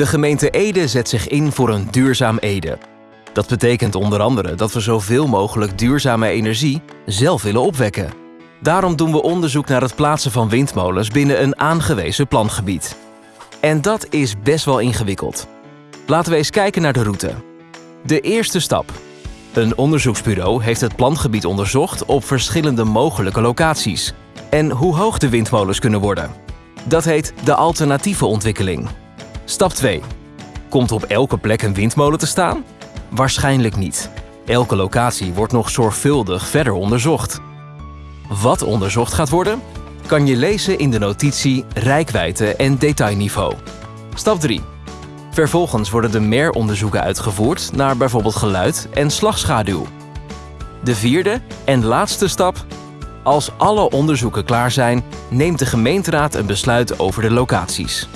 De gemeente Ede zet zich in voor een duurzaam Ede. Dat betekent onder andere dat we zoveel mogelijk duurzame energie zelf willen opwekken. Daarom doen we onderzoek naar het plaatsen van windmolens binnen een aangewezen plangebied. En dat is best wel ingewikkeld. Laten we eens kijken naar de route. De eerste stap. Een onderzoeksbureau heeft het plangebied onderzocht op verschillende mogelijke locaties en hoe hoog de windmolens kunnen worden. Dat heet de alternatieve ontwikkeling. Stap 2. Komt op elke plek een windmolen te staan? Waarschijnlijk niet. Elke locatie wordt nog zorgvuldig verder onderzocht. Wat onderzocht gaat worden? Kan je lezen in de notitie Rijkwijde en detailniveau. Stap 3. Vervolgens worden de MER-onderzoeken uitgevoerd naar bijvoorbeeld geluid en slagschaduw. De vierde en laatste stap. Als alle onderzoeken klaar zijn, neemt de gemeenteraad een besluit over de locaties.